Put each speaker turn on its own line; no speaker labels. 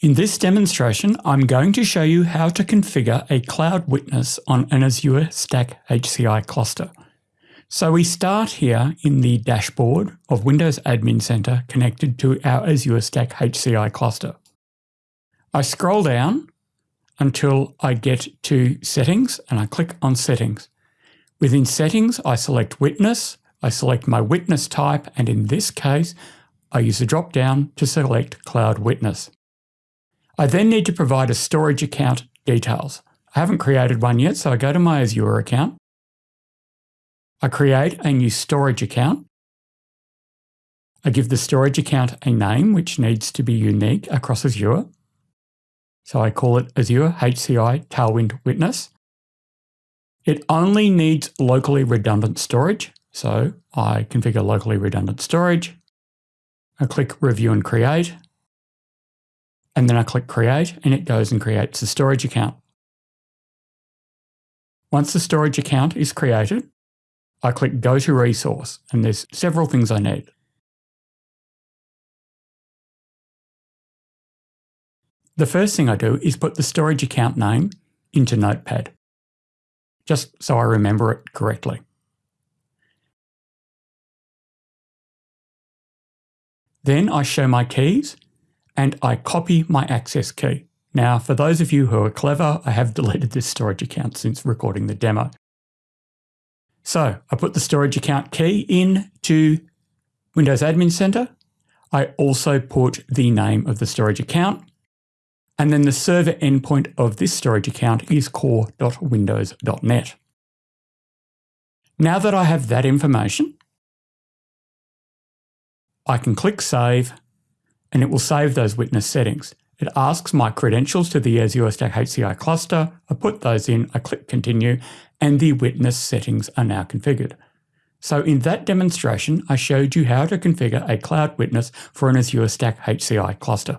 In this demonstration, I'm going to show you how to configure a Cloud Witness on an Azure Stack HCI cluster. So we start here in the dashboard of Windows Admin Center connected to our Azure Stack HCI cluster. I scroll down until I get to Settings and I click on Settings. Within Settings, I select Witness, I select my witness type, and in this case, I use a drop down to select Cloud Witness. I then need to provide a storage account details. I haven't created one yet, so I go to my Azure account. I create a new storage account. I give the storage account a name, which needs to be unique across Azure. So I call it Azure HCI Tailwind Witness. It only needs locally redundant storage. So I configure locally redundant storage. I click Review and Create and then I click create and it goes and creates a storage account. Once the storage account is created, I click go to resource and there's several things I need. The first thing I do is put the storage account name into Notepad, just so I remember it correctly. Then I show my keys and I copy my access key. Now, for those of you who are clever, I have deleted this storage account since recording the demo. So I put the storage account key into Windows Admin Center. I also put the name of the storage account. And then the server endpoint of this storage account is core.windows.net. Now that I have that information, I can click Save and it will save those witness settings. It asks my credentials to the Azure Stack HCI cluster. I put those in, I click continue, and the witness settings are now configured. So in that demonstration, I showed you how to configure a cloud witness for an Azure Stack HCI cluster.